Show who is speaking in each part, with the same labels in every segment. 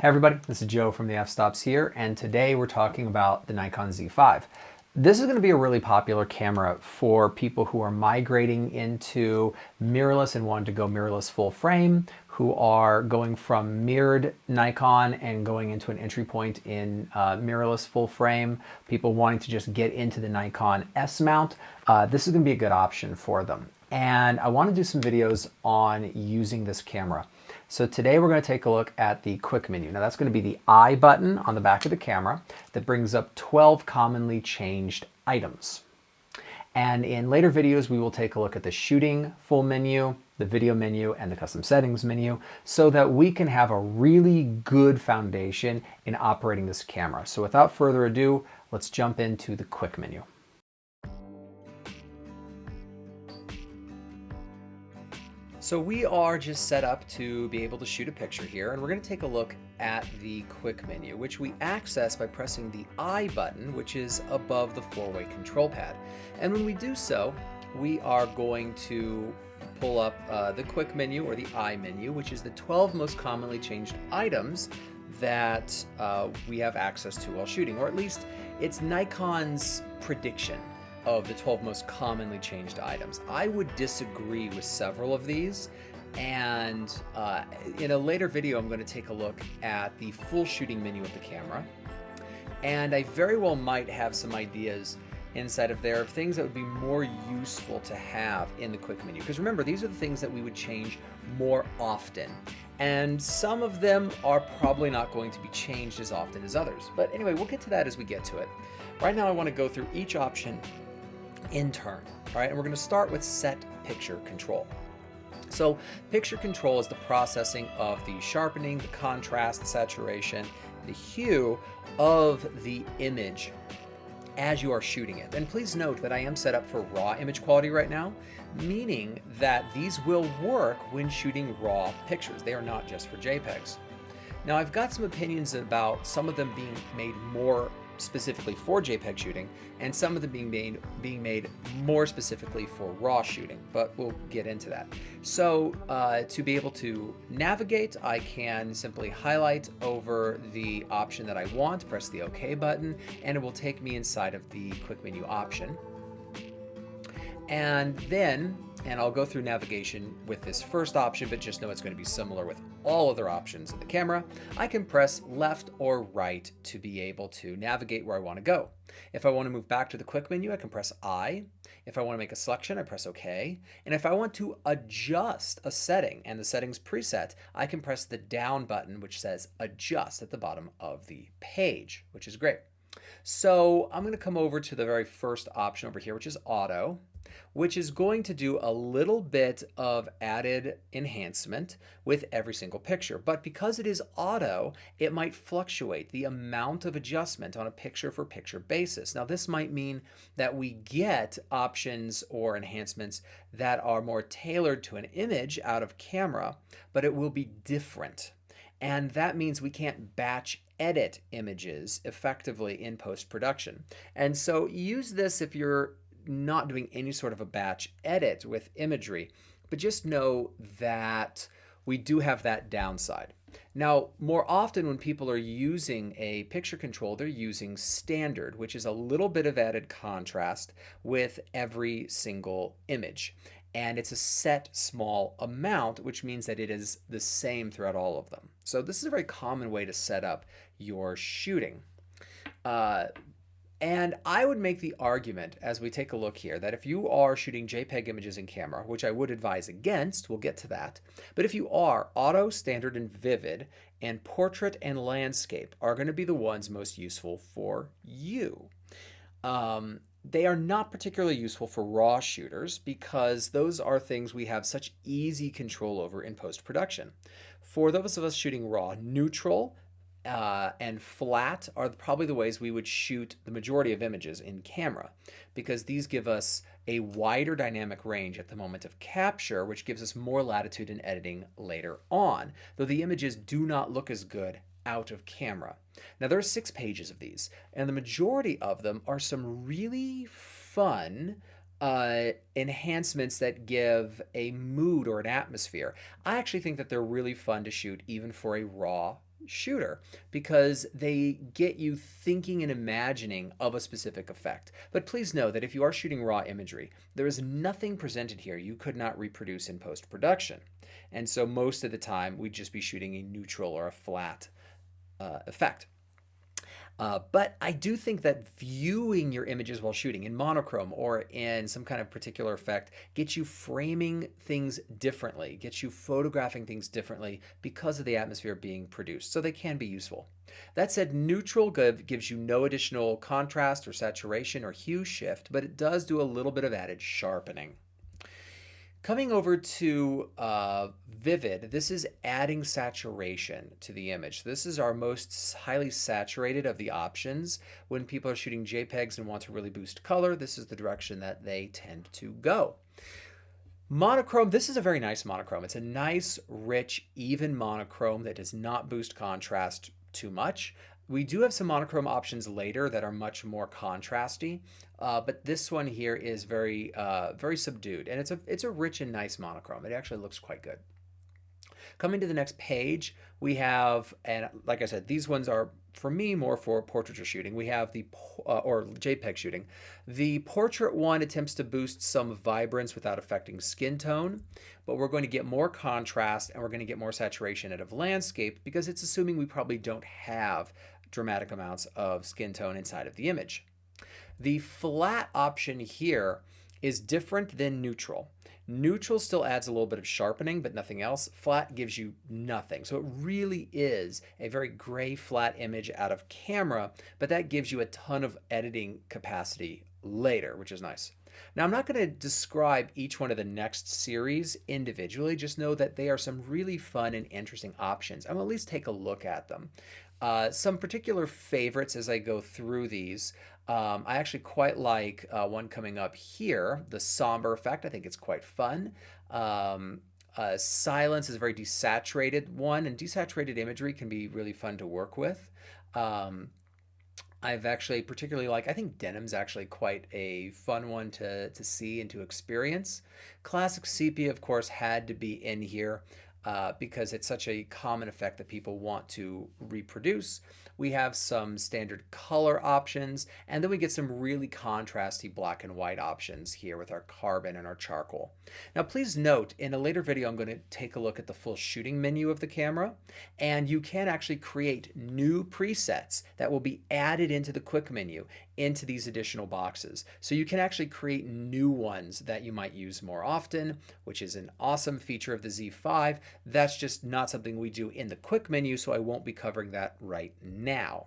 Speaker 1: Hey everybody, this is Joe from the f-stops here, and today we're talking about the Nikon Z5. This is going to be a really popular camera for people who are migrating into mirrorless and want to go mirrorless full frame, who are going from mirrored Nikon and going into an entry point in uh, mirrorless full frame, people wanting to just get into the Nikon Z mount. Uh, this is going to be a good option for them. And I want to do some videos on using this camera. So today we're going to take a look at the quick menu. Now that's going to be the I button on the back of the camera that brings up 12 commonly changed items. And in later videos, we will take a look at the shooting full menu, the video menu, and the custom settings menu so that we can have a really good foundation in operating this camera. So without further ado, let's jump into the quick menu. So we are just set up to be able to shoot a picture here and we're going to take a look at the quick menu which we access by pressing the I button which is above the four-way control pad. And when we do so we are going to pull up uh, the quick menu or the I menu which is the 12 most commonly changed items that uh, we have access to while shooting or at least it's Nikon's prediction of the 12 most commonly changed items. I would disagree with several of these. And uh, in a later video, I'm going to take a look at the full shooting menu of the camera. And I very well might have some ideas inside of there of things that would be more useful to have in the quick menu. Because remember, these are the things that we would change more often. And some of them are probably not going to be changed as often as others. But anyway, we'll get to that as we get to it. Right now, I want to go through each option in turn. All right, and we're going to start with set picture control. So picture control is the processing of the sharpening, the contrast, the saturation, the hue of the image as you are shooting it. And please note that I am set up for raw image quality right now, meaning that these will work when shooting raw pictures. They are not just for JPEGs. Now I've got some opinions about some of them being made more specifically for JPEG shooting, and some of them being made being made more specifically for RAW shooting, but we'll get into that. So uh, to be able to navigate, I can simply highlight over the option that I want, press the OK button, and it will take me inside of the quick menu option. And then and I'll go through navigation with this first option, but just know it's going to be similar with all other options in the camera. I can press left or right to be able to navigate where I want to go. If I want to move back to the quick menu, I can press I. If I want to make a selection, I press OK. And if I want to adjust a setting and the settings preset, I can press the down button, which says adjust at the bottom of the page, which is great. So I'm going to come over to the very first option over here, which is auto which is going to do a little bit of added enhancement with every single picture. But because it is auto, it might fluctuate the amount of adjustment on a picture for picture basis. Now this might mean that we get options or enhancements that are more tailored to an image out of camera, but it will be different. And that means we can't batch edit images effectively in post-production. And so use this if you're not doing any sort of a batch edit with imagery, but just know that we do have that downside. Now, more often when people are using a picture control, they're using standard, which is a little bit of added contrast with every single image. And it's a set small amount, which means that it is the same throughout all of them. So this is a very common way to set up your shooting. Uh, and I would make the argument as we take a look here that if you are shooting JPEG images in camera, which I would advise against, we'll get to that, but if you are, auto, standard, and vivid, and portrait and landscape are going to be the ones most useful for you. Um, they are not particularly useful for raw shooters because those are things we have such easy control over in post-production. For those of us shooting raw, neutral, uh, and flat are probably the ways we would shoot the majority of images in camera because these give us a wider dynamic range at the moment of capture, which gives us more latitude in editing later on, though the images do not look as good out of camera. Now there are six pages of these, and the majority of them are some really fun uh, enhancements that give a mood or an atmosphere. I actually think that they're really fun to shoot even for a raw shooter because they get you thinking and imagining of a specific effect. But please know that if you are shooting raw imagery, there is nothing presented here you could not reproduce in post-production. And so most of the time we'd just be shooting a neutral or a flat uh, effect. Uh, but I do think that viewing your images while shooting in monochrome or in some kind of particular effect gets you framing things differently, gets you photographing things differently because of the atmosphere being produced. So they can be useful. That said, neutral gives you no additional contrast or saturation or hue shift, but it does do a little bit of added sharpening. Coming over to uh, Vivid, this is adding saturation to the image. This is our most highly saturated of the options. When people are shooting JPEGs and want to really boost color, this is the direction that they tend to go. Monochrome, this is a very nice monochrome. It's a nice, rich, even monochrome that does not boost contrast too much. We do have some monochrome options later that are much more contrasty, uh, but this one here is very, uh, very subdued, and it's a it's a rich and nice monochrome. It actually looks quite good. Coming to the next page, we have, and like I said, these ones are for me more for portraiture shooting. We have the uh, or JPEG shooting. The portrait one attempts to boost some vibrance without affecting skin tone, but we're going to get more contrast and we're going to get more saturation out of landscape because it's assuming we probably don't have dramatic amounts of skin tone inside of the image. The flat option here is different than neutral. Neutral still adds a little bit of sharpening, but nothing else. Flat gives you nothing. So it really is a very gray flat image out of camera, but that gives you a ton of editing capacity later, which is nice. Now, I'm not going to describe each one of the next series individually, just know that they are some really fun and interesting options. I'm at least take a look at them. Uh, some particular favorites as I go through these. Um, I actually quite like uh, one coming up here, the somber effect. I think it's quite fun. Um, uh, silence is a very desaturated one, and desaturated imagery can be really fun to work with. Um, I've actually particularly like, I think denim's actually quite a fun one to, to see and to experience. Classic sepia, of course, had to be in here uh, because it's such a common effect that people want to reproduce. We have some standard color options, and then we get some really contrasty black and white options here with our carbon and our charcoal. Now please note, in a later video I'm going to take a look at the full shooting menu of the camera, and you can actually create new presets that will be added into the quick menu into these additional boxes. So you can actually create new ones that you might use more often, which is an awesome feature of the Z5. That's just not something we do in the quick menu, so I won't be covering that right now.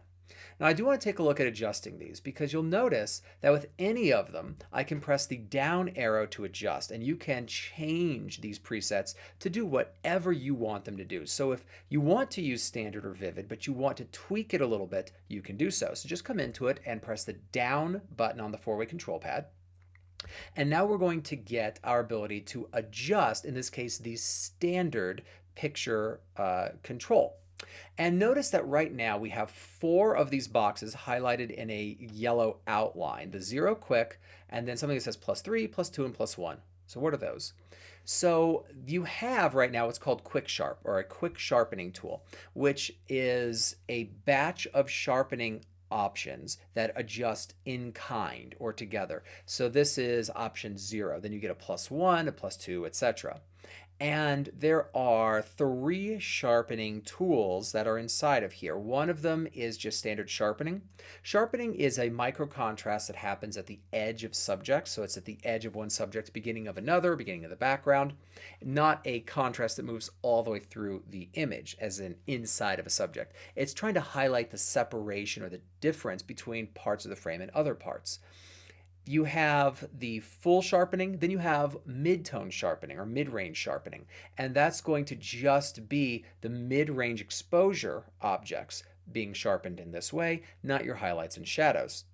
Speaker 1: Now I do want to take a look at adjusting these because you'll notice that with any of them, I can press the down arrow to adjust and you can change these presets to do whatever you want them to do. So if you want to use standard or vivid, but you want to tweak it a little bit, you can do so. So just come into it and press the down button on the four-way control pad. And now we're going to get our ability to adjust, in this case, the standard picture uh, control. And notice that right now we have four of these boxes highlighted in a yellow outline. The zero quick, and then something that says plus three, plus two, and plus one. So what are those? So you have right now what's called Quick Sharp or a quick sharpening tool, which is a batch of sharpening options that adjust in kind or together. So this is option zero. Then you get a plus one, a plus two, etc. And there are three sharpening tools that are inside of here. One of them is just standard sharpening. Sharpening is a micro contrast that happens at the edge of subjects. So it's at the edge of one subject, beginning of another, beginning of the background, not a contrast that moves all the way through the image as an inside of a subject. It's trying to highlight the separation or the difference between parts of the frame and other parts you have the full sharpening, then you have mid-tone sharpening or mid-range sharpening. And that's going to just be the mid-range exposure objects being sharpened in this way, not your highlights and shadows.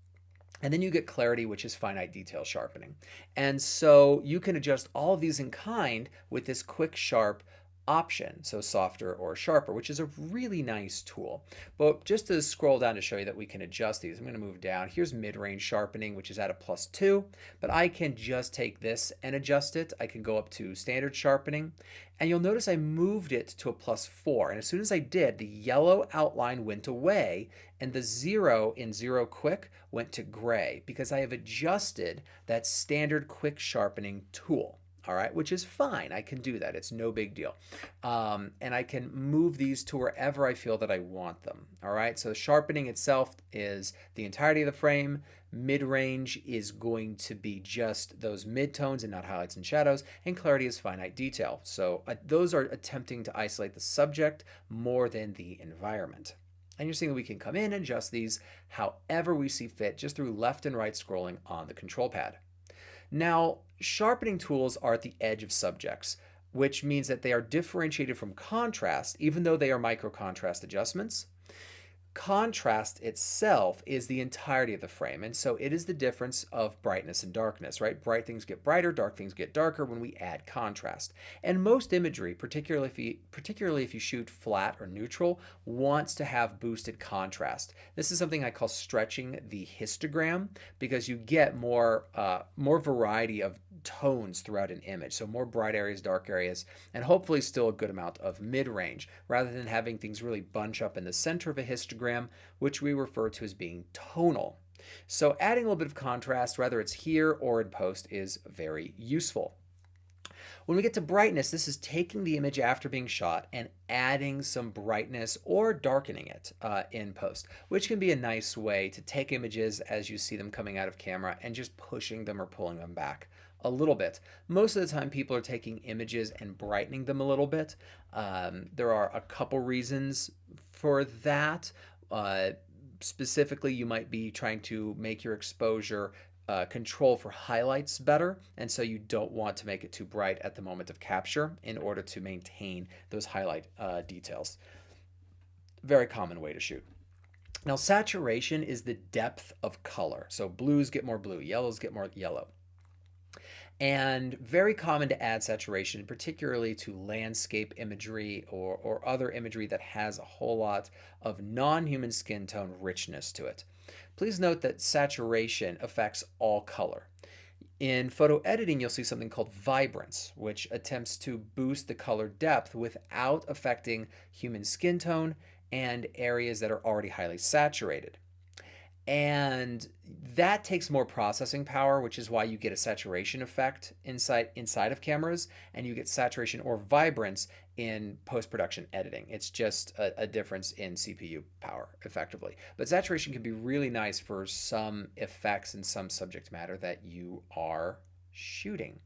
Speaker 1: And then you get clarity, which is finite detail sharpening. And so you can adjust all of these in kind with this quick sharp option, so softer or sharper, which is a really nice tool. But just to scroll down to show you that we can adjust these, I'm going to move down. Here's mid-range sharpening, which is at a plus two, but I can just take this and adjust it. I can go up to standard sharpening, and you'll notice I moved it to a plus four. And as soon as I did, the yellow outline went away and the zero in zero quick went to gray because I have adjusted that standard quick sharpening tool all right, which is fine. I can do that. It's no big deal. Um, and I can move these to wherever I feel that I want them, all right? So sharpening itself is the entirety of the frame. Mid-range is going to be just those midtones and not highlights and shadows, and clarity is finite detail. So uh, those are attempting to isolate the subject more than the environment. And you're seeing that we can come in and adjust these however we see fit just through left and right scrolling on the control pad. Now, sharpening tools are at the edge of subjects, which means that they are differentiated from contrast, even though they are micro contrast adjustments contrast itself is the entirety of the frame. And so it is the difference of brightness and darkness, right? Bright things get brighter, dark things get darker when we add contrast. And most imagery, particularly if you, particularly if you shoot flat or neutral, wants to have boosted contrast. This is something I call stretching the histogram because you get more, uh, more variety of tones throughout an image. So more bright areas, dark areas, and hopefully still a good amount of mid-range rather than having things really bunch up in the center of a histogram, which we refer to as being tonal. So adding a little bit of contrast, whether it's here or in post, is very useful. When we get to brightness, this is taking the image after being shot and adding some brightness or darkening it uh, in post, which can be a nice way to take images as you see them coming out of camera and just pushing them or pulling them back a little bit. Most of the time, people are taking images and brightening them a little bit. Um, there are a couple reasons for that. Uh, specifically, you might be trying to make your exposure uh, control for highlights better, and so you don't want to make it too bright at the moment of capture in order to maintain those highlight uh, details. Very common way to shoot. Now, saturation is the depth of color. So blues get more blue, yellows get more yellow and very common to add saturation, particularly to landscape imagery or, or other imagery that has a whole lot of non-human skin tone richness to it. Please note that saturation affects all color. In photo editing, you'll see something called vibrance, which attempts to boost the color depth without affecting human skin tone and areas that are already highly saturated. And that takes more processing power, which is why you get a saturation effect inside inside of cameras, and you get saturation or vibrance in post-production editing. It's just a, a, difference in CPU power, effectively. But saturation can be really nice for some effects and some subject matter that you are shooting.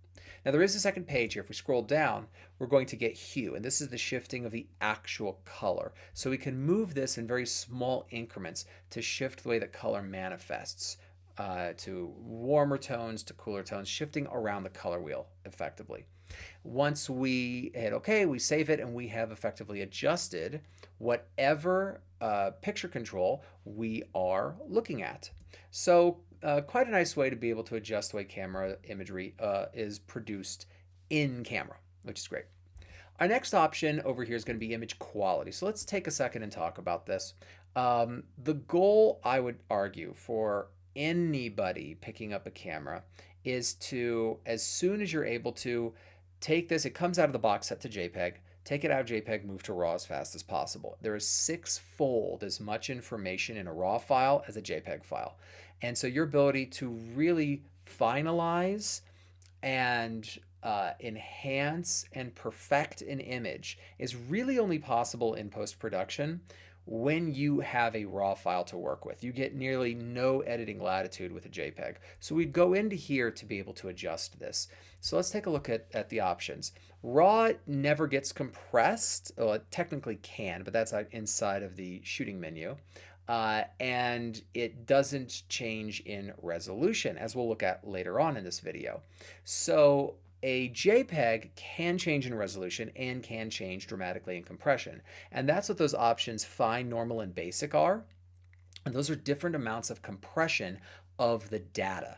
Speaker 1: Now there is a second page here. If we scroll down, we're going to get hue, and this is the shifting of the actual color. So we can move this in very small increments to shift the way that color manifests uh, to warmer tones to cooler tones, shifting around the color wheel effectively. Once we hit OK, we save it, and we have effectively adjusted whatever uh, picture control we are looking at. So uh, quite a nice way to be able to adjust the way camera imagery uh, is produced in camera, which is great. Our next option over here is going to be image quality. So let's take a second and talk about this. Um, the goal, I would argue, for anybody picking up a camera is to, as soon as you're able to, take this, it comes out of the box set to JPEG, take it out of JPEG, move to RAW as fast as possible. There is six-fold as much information in a RAW file as a JPEG file. And so your ability to really finalize and uh, enhance and perfect an image is really only possible in post-production when you have a raw file to work with. You get nearly no editing latitude with a JPEG. So we'd go into here to be able to adjust this. So let's take a look at, at the options. RAW never gets compressed. Well, it technically can, but that's inside of the shooting menu. Uh, and it doesn't change in resolution, as we'll look at later on in this video. So a JPEG can change in resolution and can change dramatically in compression. And that's what those options fine, normal, and basic are. And those are different amounts of compression of the data.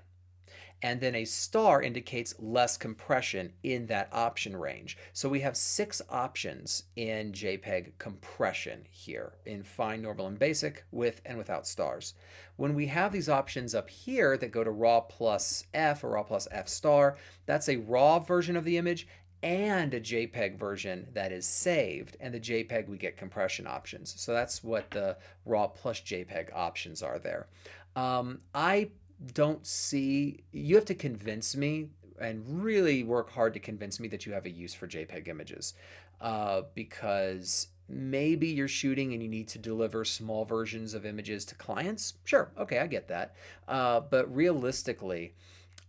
Speaker 1: And then a star indicates less compression in that option range. So we have six options in JPEG compression here in fine, normal, and basic, with and without stars. When we have these options up here that go to RAW plus F or RAW plus F star, that's a RAW version of the image and a JPEG version that is saved. And the JPEG, we get compression options. So that's what the RAW plus JPEG options are there. Um, I don't see, you have to convince me and really work hard to convince me that you have a use for JPEG images uh, because maybe you're shooting and you need to deliver small versions of images to clients. Sure, okay, I get that. Uh, but realistically,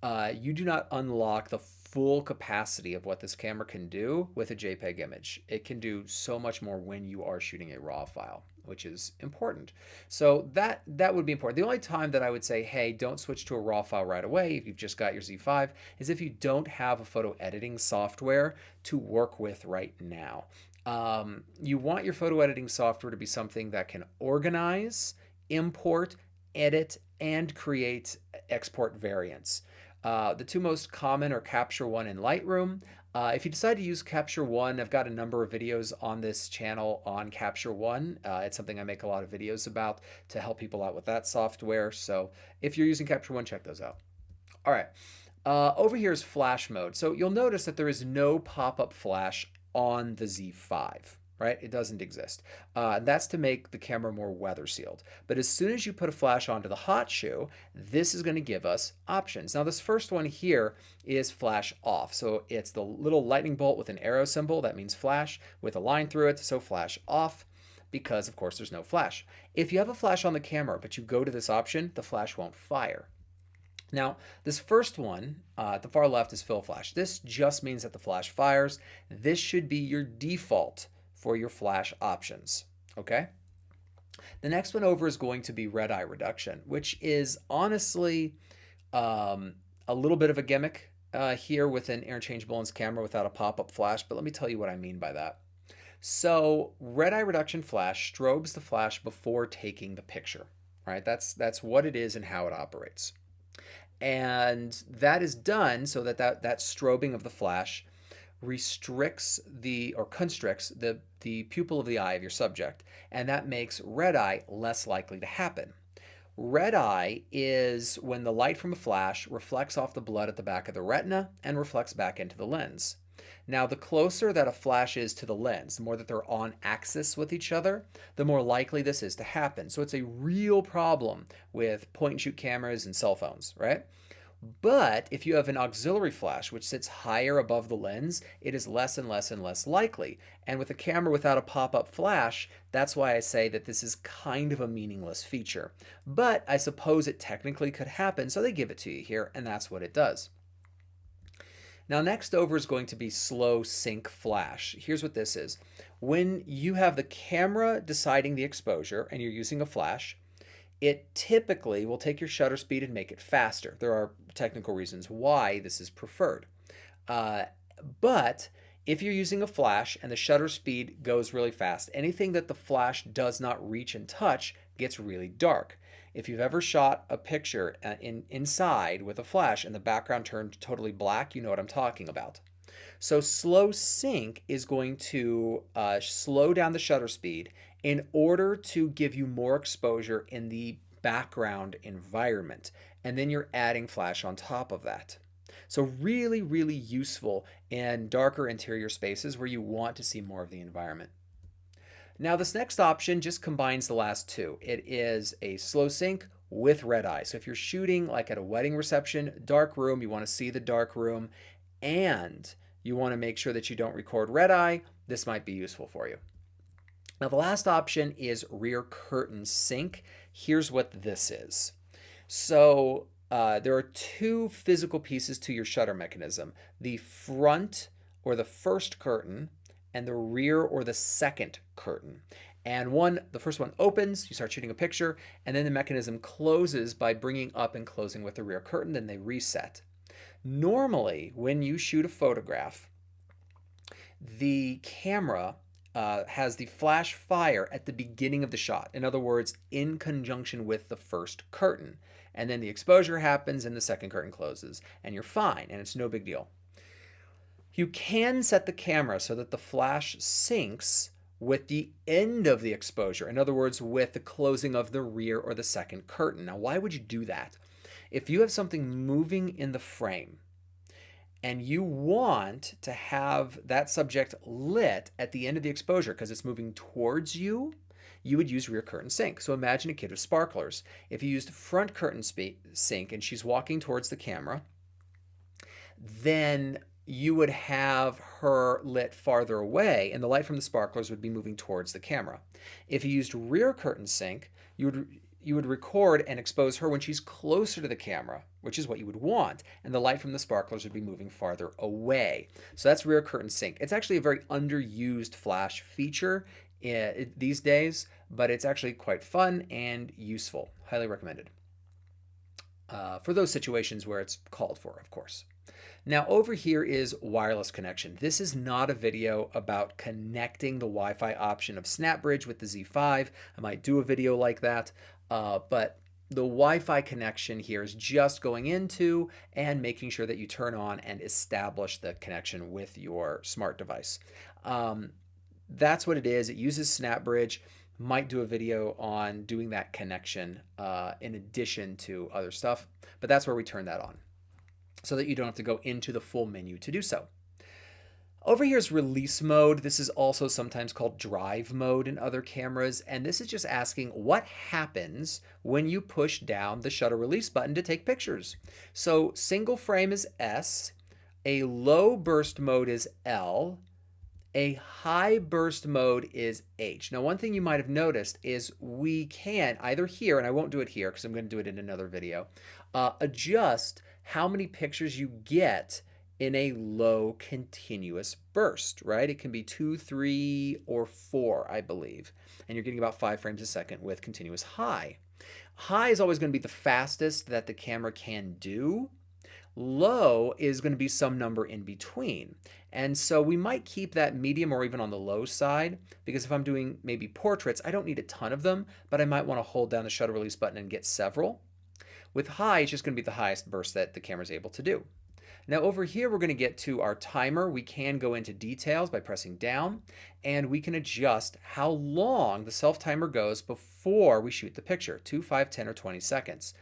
Speaker 1: uh, you do not unlock the full capacity of what this camera can do with a JPEG image. It can do so much more when you are shooting a RAW file which is important. So that that would be important. The only time that I would say, hey, don't switch to a RAW file right away if you've just got your Z5 is if you don't have a photo editing software to work with right now. Um, you want your photo editing software to be something that can organize, import, edit, and create export variants. Uh, the two most common are Capture One and Lightroom. Uh, if you decide to use Capture One, I've got a number of videos on this channel on Capture One. Uh, it's something I make a lot of videos about to help people out with that software. So if you're using Capture One, check those out. All right. Uh, over here is flash mode. So you'll notice that there is no pop-up flash on the Z5 right? It doesn't exist. Uh, that's to make the camera more weather sealed. But as soon as you put a flash onto the hot shoe, this is going to give us options. Now this first one here is flash off. So it's the little lightning bolt with an arrow symbol, that means flash, with a line through it, so flash off because of course there's no flash. If you have a flash on the camera, but you go to this option, the flash won't fire. Now, this first one uh, at the far left is fill flash. This just means that the flash fires. This should be your default for your flash options, okay? The next one over is going to be red eye reduction, which is honestly um, a little bit of a gimmick uh, here with an interchangeable lens camera without a pop-up flash, but let me tell you what I mean by that. So red eye reduction flash strobes the flash before taking the picture, right? That's, that's what it is and how it operates. And that is done so that that, that strobing of the flash restricts the or constricts the, the pupil of the eye of your subject, and that makes red eye less likely to happen. Red eye is when the light from a flash reflects off the blood at the back of the retina and reflects back into the lens. Now, the closer that a flash is to the lens, the more that they're on axis with each other, the more likely this is to happen. So it's a real problem with point and shoot cameras and cell phones, right? But if you have an auxiliary flash, which sits higher above the lens, it is less and less and less likely. And with a camera without a pop-up flash, that's why I say that this is kind of a meaningless feature. But I suppose it technically could happen, so they give it to you here, and that's what it does. Now next over is going to be slow sync flash. Here's what this is. When you have the camera deciding the exposure and you're using a flash, it typically will take your shutter speed and make it faster. There are technical reasons why this is preferred. Uh, but if you're using a flash and the shutter speed goes really fast, anything that the flash does not reach and touch gets really dark. If you've ever shot a picture uh, in, inside with a flash and the background turned totally black, you know what I'm talking about. So slow sync is going to uh, slow down the shutter speed in order to give you more exposure in the background environment. And then you're adding flash on top of that. So really, really useful in darker interior spaces where you want to see more of the environment. Now this next option just combines the last two. It is a slow sync with red eye. So if you're shooting like at a wedding reception, dark room, you want to see the dark room, and you want to make sure that you don't record red eye, this might be useful for you. Now the last option is rear curtain sync. Here's what this is. So uh, there are two physical pieces to your shutter mechanism. The front or the first curtain and the rear or the second curtain. And one, the first one opens, you start shooting a picture, and then the mechanism closes by bringing up and closing with the rear curtain, then they reset. Normally, when you shoot a photograph, the camera uh, has the flash fire at the beginning of the shot. In other words, in conjunction with the first curtain. And then the exposure happens and the second curtain closes. And you're fine, and it's no big deal. You can set the camera so that the flash syncs with the end of the exposure. In other words, with the closing of the rear or the second curtain. Now, why would you do that? If you have something moving in the frame, and you want to have that subject lit at the end of the exposure because it's moving towards you, you would use rear curtain sync. So imagine a kid with sparklers. If you used front curtain sync and she's walking towards the camera, then you would have her lit farther away and the light from the sparklers would be moving towards the camera. If you used rear curtain sync, you would you would record and expose her when she's closer to the camera, which is what you would want, and the light from the sparklers would be moving farther away. So that's rear curtain sync. It's actually a very underused flash feature uh, these days, but it's actually quite fun and useful. Highly recommended. Uh, for those situations where it's called for, of course. Now over here is wireless connection. This is not a video about connecting the Wi-Fi option of SnapBridge with the Z5. I might do a video like that, uh, but the Wi-Fi connection here is just going into and making sure that you turn on and establish the connection with your smart device. Um, that's what it is. It uses SnapBridge. Might do a video on doing that connection uh, in addition to other stuff, but that's where we turn that on so that you don't have to go into the full menu to do so. Over here is release mode. This is also sometimes called drive mode in other cameras. And this is just asking what happens when you push down the shutter release button to take pictures. So single frame is S, a low burst mode is L, a high burst mode is H. Now, one thing you might have noticed is we can either here, and I won't do it here because I'm going to do it in another video, uh, adjust how many pictures you get in a low continuous burst, right? It can be two, three, or four, I believe. And you're getting about five frames a second with continuous high. High is always going to be the fastest that the camera can do. Low is going to be some number in between. And so we might keep that medium or even on the low side because if I'm doing maybe portraits, I don't need a ton of them, but I might want to hold down the shutter release button and get several. With high, it's just going to be the highest burst that the camera is able to do. Now over here, we're going to get to our timer. We can go into details by pressing down, and we can adjust how long the self-timer goes before we shoot the picture, 2, 5, 10, or 20 seconds.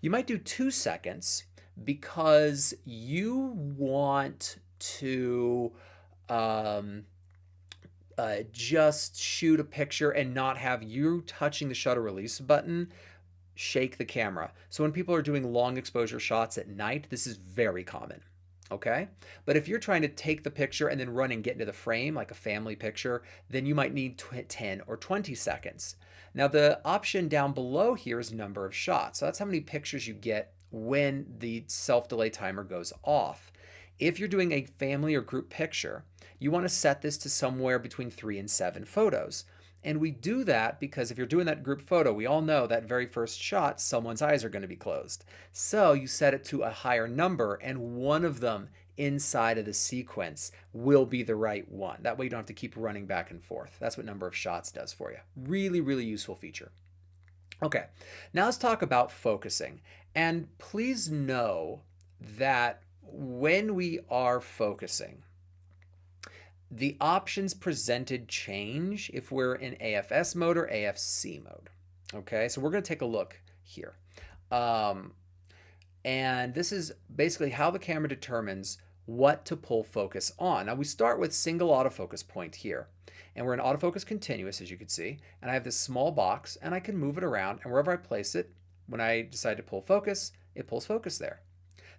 Speaker 1: You might do 2 seconds because you want to um, uh, just shoot a picture and not have you touching the shutter release button shake the camera. So when people are doing long exposure shots at night, this is very common. Okay. But if you're trying to take the picture and then run and get into the frame, like a family picture, then you might need 10 or 20 seconds. Now the option down below here is number of shots. So that's how many pictures you get when the self-delay timer goes off. If you're doing a family or group picture, you want to set this to somewhere between three and seven photos. And we do that because if you're doing that group photo, we all know that very first shot, someone's eyes are going to be closed. So you set it to a higher number, and one of them inside of the sequence will be the right one. That way you don't have to keep running back and forth. That's what number of shots does for you. Really, really useful feature. Okay, now let's talk about focusing. And please know that when we are focusing, the options presented change if we're in AFS mode or AFC mode. Okay, so we're going to take a look here. Um, and this is basically how the camera determines what to pull focus on. Now we start with single autofocus point here. And we're in autofocus continuous, as you can see. And I have this small box, and I can move it around. And wherever I place it, when I decide to pull focus, it pulls focus there.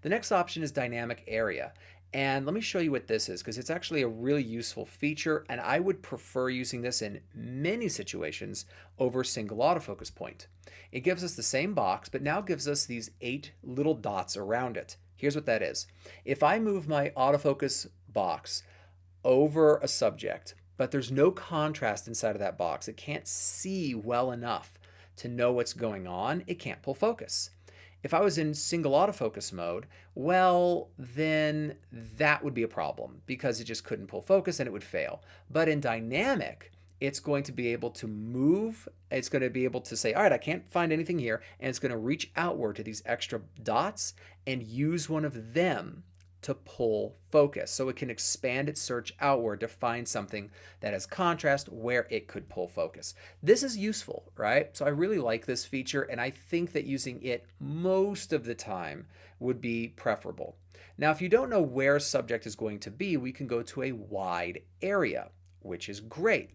Speaker 1: The next option is dynamic area. And let me show you what this is because it's actually a really useful feature and I would prefer using this in many situations over single autofocus point. It gives us the same box but now gives us these eight little dots around it. Here's what that is. If I move my autofocus box over a subject but there's no contrast inside of that box, it can't see well enough to know what's going on, it can't pull focus. If I was in single autofocus mode, well, then that would be a problem because it just couldn't pull focus and it would fail. But in dynamic, it's going to be able to move. It's going to be able to say, all right, I can't find anything here. And it's going to reach outward to these extra dots and use one of them to pull focus. So it can expand its search outward to find something that has contrast where it could pull focus. This is useful, right? So I really like this feature and I think that using it most of the time would be preferable. Now, if you don't know where subject is going to be, we can go to a wide area, which is great.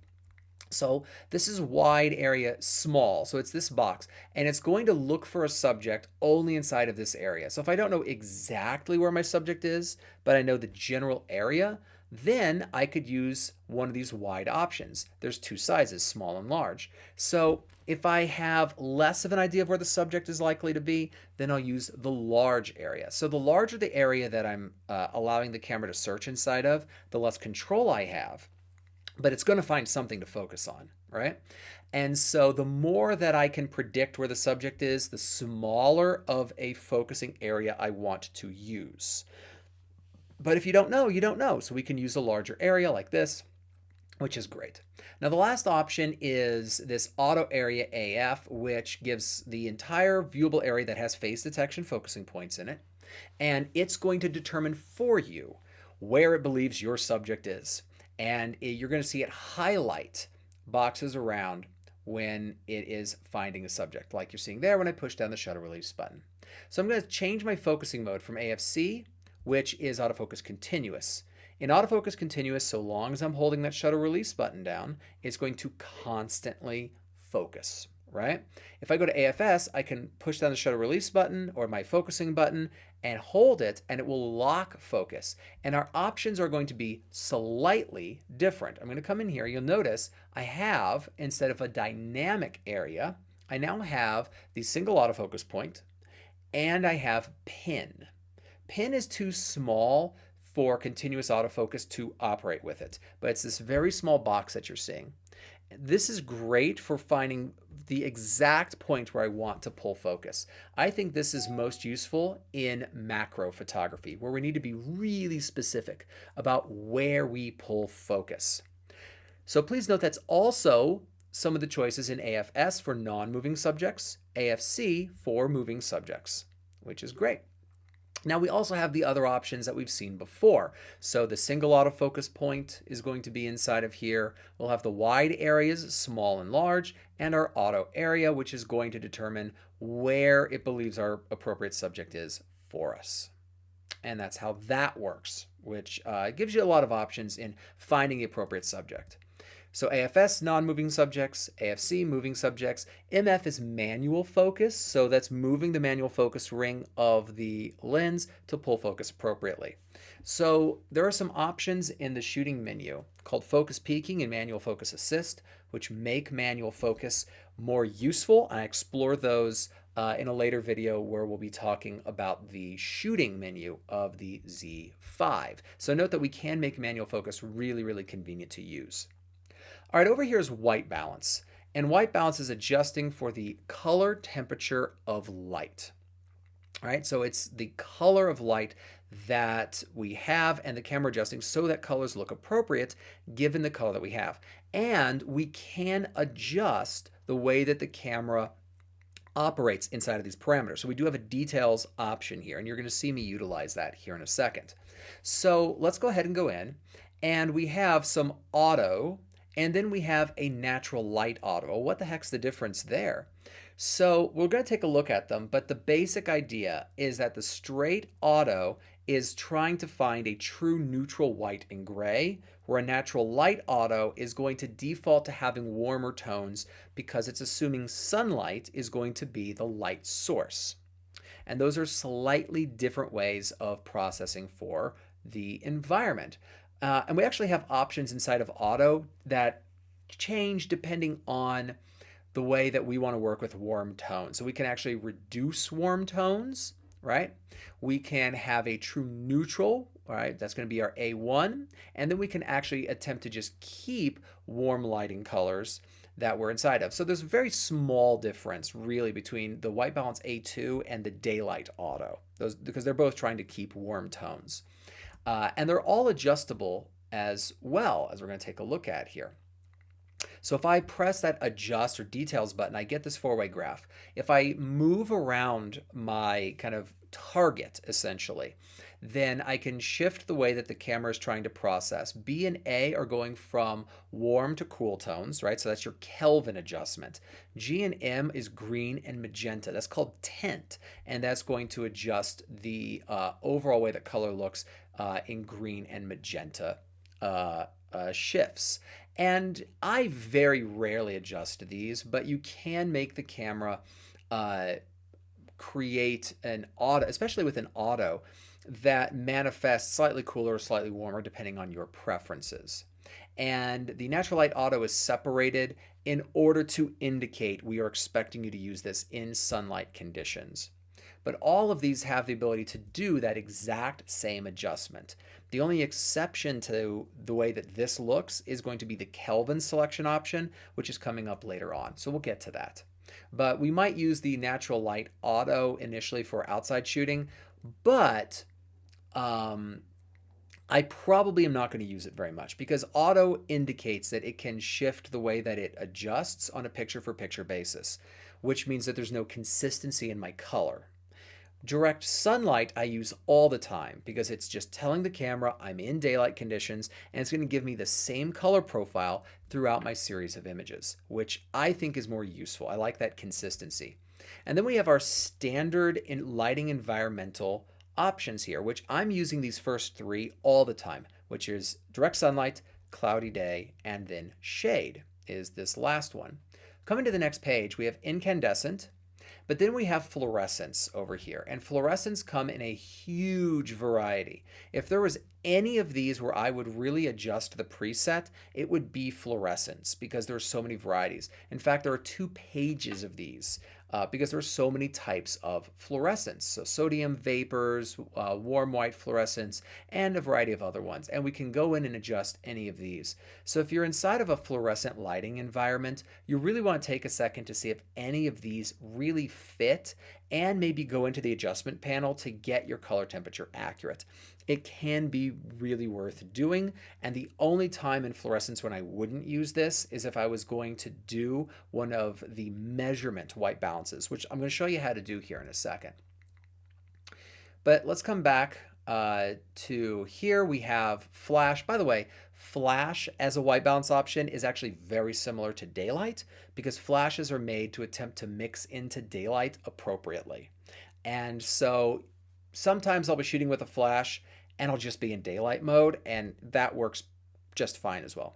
Speaker 1: So this is wide area small. So it's this box and it's going to look for a subject only inside of this area. So if I don't know exactly where my subject is, but I know the general area, then I could use one of these wide options. There's two sizes, small and large. So if I have less of an idea of where the subject is likely to be, then I'll use the large area. So the larger the area that I'm uh, allowing the camera to search inside of, the less control I have but it's going to find something to focus on, right? And so the more that I can predict where the subject is, the smaller of a focusing area I want to use. But if you don't know, you don't know. So we can use a larger area like this, which is great. Now the last option is this auto area AF, which gives the entire viewable area that has phase detection focusing points in it. And it's going to determine for you where it believes your subject is and it, you're going to see it highlight boxes around when it is finding a subject, like you're seeing there when I push down the shutter release button. So I'm going to change my focusing mode from AFC, which is autofocus continuous. In autofocus continuous, so long as I'm holding that shutter release button down, it's going to constantly focus right? If I go to AFS, I can push down the shutter release button or my focusing button and hold it and it will lock focus. And our options are going to be slightly different. I'm going to come in here. You'll notice I have, instead of a dynamic area, I now have the single autofocus point and I have pin. Pin is too small for continuous autofocus to operate with it, but it's this very small box that you're seeing. This is great for finding the exact point where I want to pull focus. I think this is most useful in macro photography, where we need to be really specific about where we pull focus. So please note that's also some of the choices in AFS for non-moving subjects, AFC for moving subjects, which is great. Now we also have the other options that we've seen before. So the single autofocus point is going to be inside of here. We'll have the wide areas, small and large, and our auto area, which is going to determine where it believes our appropriate subject is for us. And that's how that works, which uh, gives you a lot of options in finding the appropriate subject. So AFS, non-moving subjects, AFC, moving subjects. MF is manual focus, so that's moving the manual focus ring of the lens to pull focus appropriately. So there are some options in the shooting menu called focus peaking and manual focus assist, which make manual focus more useful. I explore those uh, in a later video where we'll be talking about the shooting menu of the Z5. So note that we can make manual focus really, really convenient to use. All right, over here is white balance. And white balance is adjusting for the color temperature of light. All right, so it's the color of light that we have and the camera adjusting so that colors look appropriate given the color that we have. And we can adjust the way that the camera operates inside of these parameters. So we do have a details option here, and you're going to see me utilize that here in a second. So let's go ahead and go in, and we have some auto and then we have a natural light auto. What the heck's the difference there? So we're going to take a look at them, but the basic idea is that the straight auto is trying to find a true neutral white and gray, where a natural light auto is going to default to having warmer tones because it's assuming sunlight is going to be the light source. And those are slightly different ways of processing for the environment. Uh, and we actually have options inside of auto that change depending on the way that we want to work with warm tones. So we can actually reduce warm tones, right? We can have a true neutral, right? That's going to be our A1. And then we can actually attempt to just keep warm lighting colors that we're inside of. So there's a very small difference really between the white balance A2 and the daylight auto, those because they're both trying to keep warm tones. Uh, and they're all adjustable as well, as we're going to take a look at here. So if I press that adjust or details button, I get this four-way graph. If I move around my kind of target, essentially, then I can shift the way that the camera is trying to process. B and A are going from warm to cool tones, right? So that's your Kelvin adjustment. G and M is green and magenta. That's called tint, and that's going to adjust the uh, overall way that color looks uh, in green and magenta uh, uh shifts. And I very rarely adjust these, but you can make the camera uh, create an auto, especially with an auto, that manifests slightly cooler or slightly warmer depending on your preferences. And the natural light auto is separated in order to indicate we are expecting you to use this in sunlight conditions. But all of these have the ability to do that exact same adjustment. The only exception to the way that this looks is going to be the Kelvin selection option, which is coming up later on. So we'll get to that. But we might use the natural light auto initially for outside shooting, but um, I probably am not going to use it very much because auto indicates that it can shift the way that it adjusts on a picture for picture basis, which means that there's no consistency in my color. Direct sunlight I use all the time because it's just telling the camera I'm in daylight conditions and it's going to give me the same color profile throughout my series of images, which I think is more useful. I like that consistency. And then we have our standard in lighting environmental options here, which I'm using these first three all the time, which is direct sunlight, cloudy day, and then shade is this last one. Coming to the next page, we have incandescent, but then we have fluorescence over here, and fluorescence come in a huge variety. If there was any of these where I would really adjust the preset, it would be fluorescence because there are so many varieties. In fact, there are two pages of these uh, because there are so many types of fluorescence. So sodium vapors, uh, warm white fluorescence, and a variety of other ones. And we can go in and adjust any of these. So if you're inside of a fluorescent lighting environment, you really want to take a second to see if any of these really fit and maybe go into the adjustment panel to get your color temperature accurate it can be really worth doing. And the only time in fluorescence when I wouldn't use this is if I was going to do one of the measurement white balances, which I'm going to show you how to do here in a second. But let's come back uh, to here. We have flash. By the way, flash as a white balance option is actually very similar to daylight because flashes are made to attempt to mix into daylight appropriately. And so sometimes I'll be shooting with a flash and I'll just be in daylight mode, and that works just fine as well.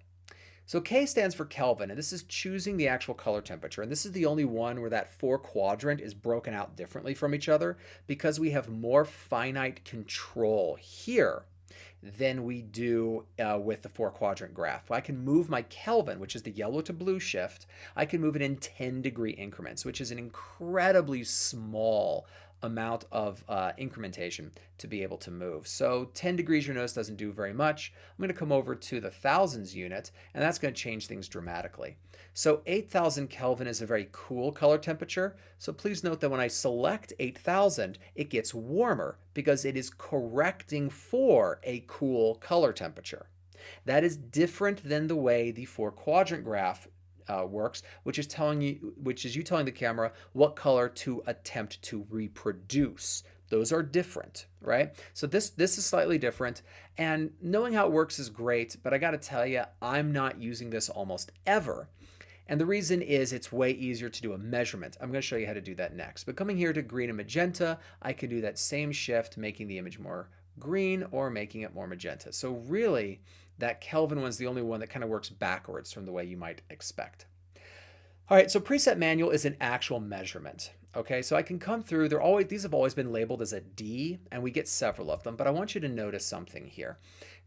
Speaker 1: So K stands for Kelvin, and this is choosing the actual color temperature. And this is the only one where that four quadrant is broken out differently from each other because we have more finite control here than we do uh, with the four quadrant graph. I can move my Kelvin, which is the yellow to blue shift, I can move it in 10 degree increments, which is an incredibly small amount of uh, incrementation to be able to move. So 10 degrees your notice doesn't do very much. I'm going to come over to the thousands unit and that's going to change things dramatically. So 8000 Kelvin is a very cool color temperature. So please note that when I select 8000 it gets warmer because it is correcting for a cool color temperature. That is different than the way the four quadrant graph uh, works, which is telling you, which is you telling the camera what color to attempt to reproduce. Those are different, right? So this this is slightly different, and knowing how it works is great. But I got to tell you, I'm not using this almost ever. And the reason is it's way easier to do a measurement. I'm going to show you how to do that next. But coming here to green and magenta, I can do that same shift, making the image more green or making it more magenta. So really, that Kelvin one's the only one that kind of works backwards from the way you might expect. All right, so preset manual is an actual measurement. Okay, so I can come through, they're always, these have always been labeled as a D, and we get several of them, but I want you to notice something here.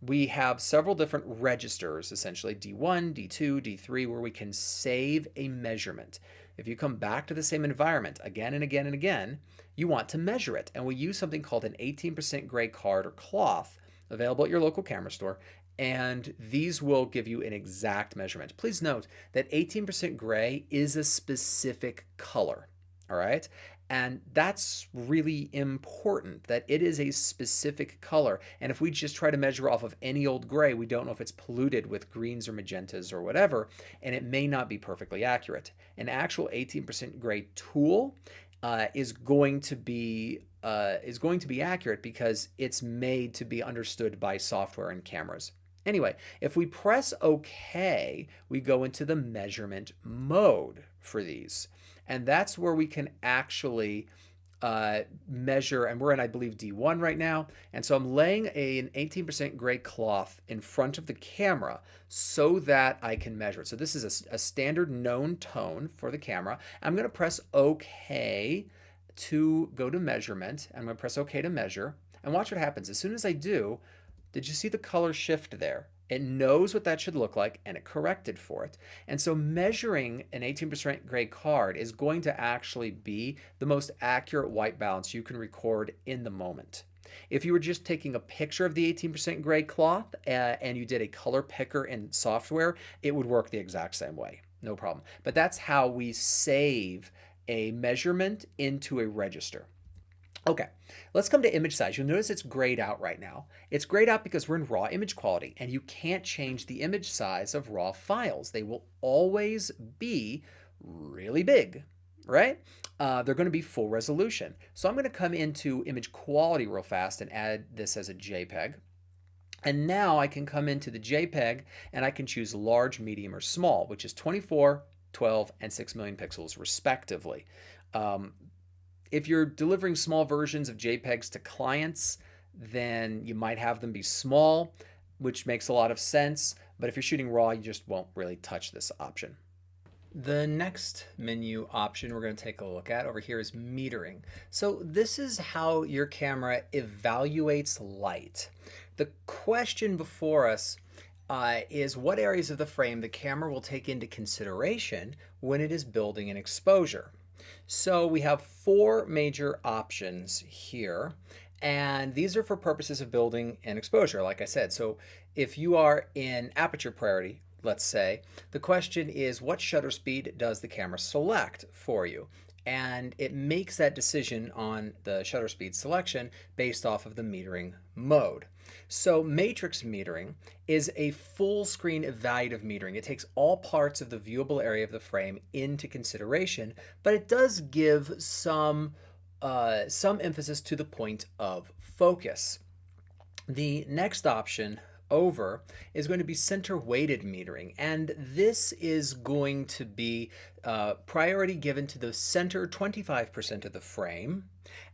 Speaker 1: We have several different registers, essentially D1, D2, D3, where we can save a measurement. If you come back to the same environment again and again and again, you want to measure it. And we use something called an 18% gray card or cloth available at your local camera store and these will give you an exact measurement. Please note that 18% gray is a specific color, all right? And that's really important that it is a specific color. And if we just try to measure off of any old gray, we don't know if it's polluted with greens or magentas or whatever, and it may not be perfectly accurate. An actual 18% gray tool uh, is going to be uh, is going to be accurate because it's made to be understood by software and cameras. Anyway, if we press OK, we go into the measurement mode for these. And that's where we can actually uh, measure, and we're in, I believe, D1 right now. And so I'm laying a, an 18% gray cloth in front of the camera so that I can measure it. So this is a, a standard known tone for the camera. I'm going to press OK to go to measurement. I'm going to press OK to measure. And watch what happens. As soon as I do, did you see the color shift there? It knows what that should look like and it corrected for it. And so measuring an 18% gray card is going to actually be the most accurate white balance you can record in the moment. If you were just taking a picture of the 18% gray cloth uh, and you did a color picker in software, it would work the exact same way. No problem. But that's how we save a measurement into a register. Okay, let's come to image size. You'll notice it's grayed out right now. It's grayed out because we're in raw image quality and you can't change the image size of raw files. They will always be really big, right? Uh, they're going to be full resolution. So I'm going to come into image quality real fast and add this as a JPEG. And now I can come into the JPEG and I can choose large, medium, or small, which is 24, 12, and 6 million pixels respectively. Um, if you're delivering small versions of JPEGs to clients, then you might have them be small, which makes a lot of sense. But if you're shooting RAW, you just won't really touch this option. The next menu option we're going to take a look at over here is metering. So this is how your camera evaluates light. The question before us uh, is what areas of the frame the camera will take into consideration when it is building an exposure. So we have four major options here. And these are for purposes of building an exposure, like I said. So if you are in aperture priority, let's say, the question is what shutter speed does the camera select for you? And it makes that decision on the shutter speed selection based off of the metering mode. So matrix metering is a full screen evaluative metering. It takes all parts of the viewable area of the frame into consideration, but it does give some, uh, some emphasis to the point of focus. The next option over is going to be center weighted metering. And this is going to be uh, priority given to the center 25% of the frame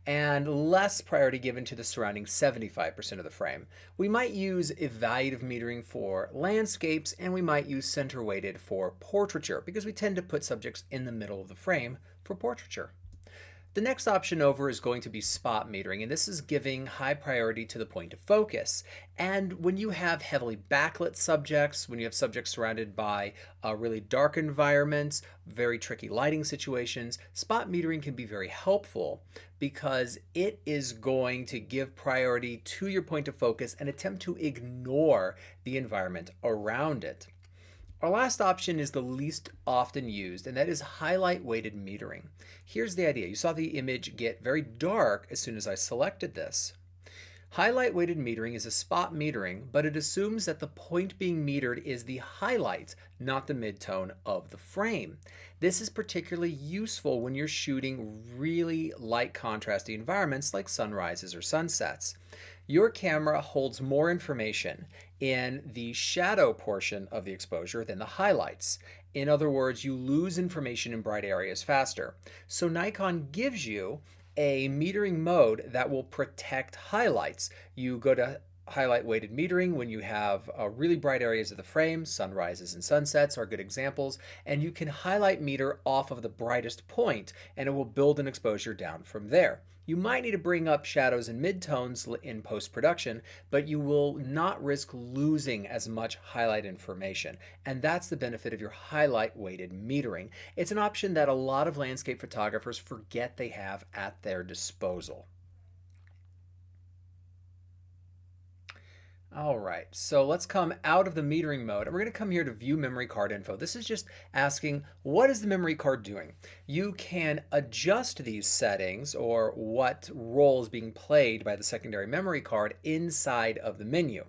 Speaker 1: and less priority given to the surrounding 75% of the frame. We might use evaluative metering for landscapes and we might use center weighted for portraiture because we tend to put subjects in the middle of the frame for portraiture. The next option over is going to be spot metering, and this is giving high priority to the point of focus. And when you have heavily backlit subjects, when you have subjects surrounded by uh, really dark environments, very tricky lighting situations, spot metering can be very helpful because it is going to give priority to your point of focus and attempt to ignore the environment around it. Our last option is the least often used, and that is highlight weighted metering. Here's the idea. You saw the image get very dark as soon as I selected this. Highlight weighted metering is a spot metering, but it assumes that the point being metered is the highlight, not the midtone of the frame. This is particularly useful when you're shooting really light contrasty environments like sunrises or sunsets. Your camera holds more information in the shadow portion of the exposure than the highlights. In other words, you lose information in bright areas faster. So Nikon gives you a metering mode that will protect highlights. You go to highlight weighted metering when you have uh, really bright areas of the frame. Sunrises and sunsets are good examples. And you can highlight meter off of the brightest point and it will build an exposure down from there. You might need to bring up shadows and midtones in post-production, but you will not risk losing as much highlight information. And that's the benefit of your highlight weighted metering. It's an option that a lot of landscape photographers forget they have at their disposal. All right, so let's come out of the metering mode and we're going to come here to view memory card info. This is just asking what is the memory card doing? You can adjust these settings or what role is being played by the secondary memory card inside of the menu.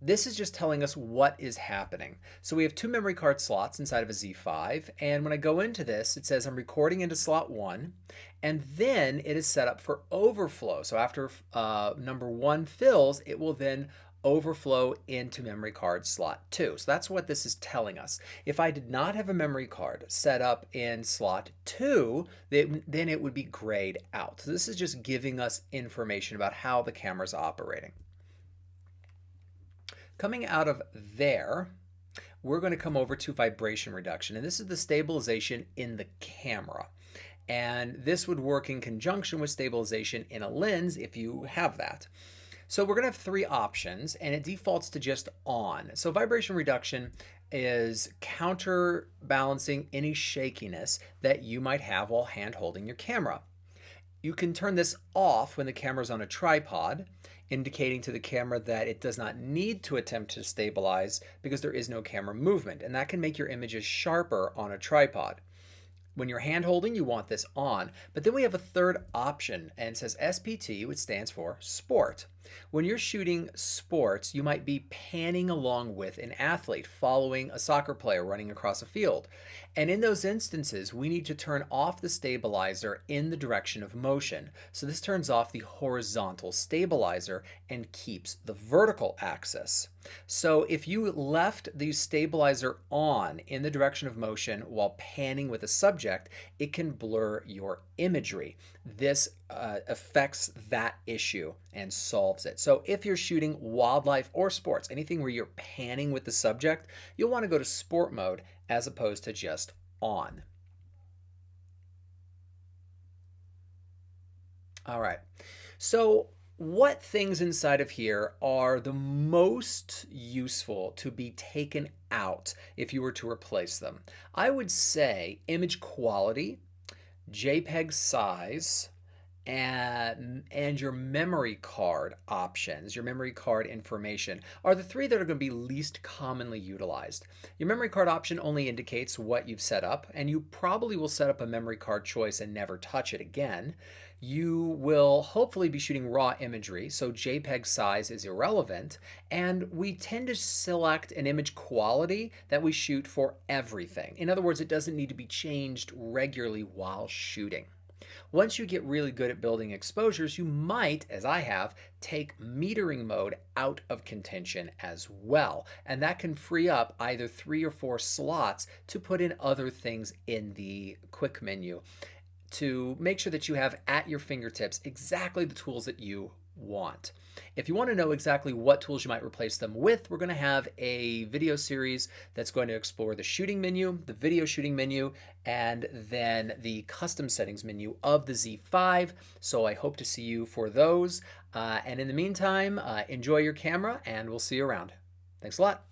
Speaker 1: This is just telling us what is happening. So we have two memory card slots inside of a Z5 and when I go into this it says I'm recording into slot 1 and then it is set up for overflow. So after uh, number 1 fills it will then overflow into memory card slot 2. So that's what this is telling us. If I did not have a memory card set up in slot 2, then it would be grayed out. So this is just giving us information about how the camera is operating. Coming out of there, we're going to come over to vibration reduction. And this is the stabilization in the camera. And this would work in conjunction with stabilization in a lens if you have that. So we're going to have three options and it defaults to just on. So vibration reduction is counterbalancing any shakiness that you might have while hand holding your camera. You can turn this off when the camera is on a tripod, indicating to the camera that it does not need to attempt to stabilize because there is no camera movement, and that can make your images sharper on a tripod. When you're hand holding, you want this on. But then we have a third option and it says SPT, which stands for sport. When you're shooting sports, you might be panning along with an athlete following a soccer player running across a field. And in those instances, we need to turn off the stabilizer in the direction of motion. So this turns off the horizontal stabilizer and keeps the vertical axis. So if you left the stabilizer on in the direction of motion while panning with a subject, it can blur your imagery. This uh, affects that issue and solves it. So if you're shooting wildlife or sports, anything where you're panning with the subject, you'll want to go to sport mode as opposed to just on. All right. So what things inside of here are the most useful to be taken out if you were to replace them? I would say image quality, JPEG size, and, and your memory card options, your memory card information, are the three that are going to be least commonly utilized. Your memory card option only indicates what you've set up, and you probably will set up a memory card choice and never touch it again. You will hopefully be shooting raw imagery, so JPEG size is irrelevant, and we tend to select an image quality that we shoot for everything. In other words, it doesn't need to be changed regularly while shooting. Once you get really good at building exposures, you might, as I have, take metering mode out of contention as well. And that can free up either three or four slots to put in other things in the quick menu to make sure that you have at your fingertips exactly the tools that you want. If you want to know exactly what tools you might replace them with, we're going to have a video series that's going to explore the shooting menu, the video shooting menu, and then the custom settings menu of the Z5. So I hope to see you for those. Uh, and in the meantime, uh, enjoy your camera and we'll see you around. Thanks a lot.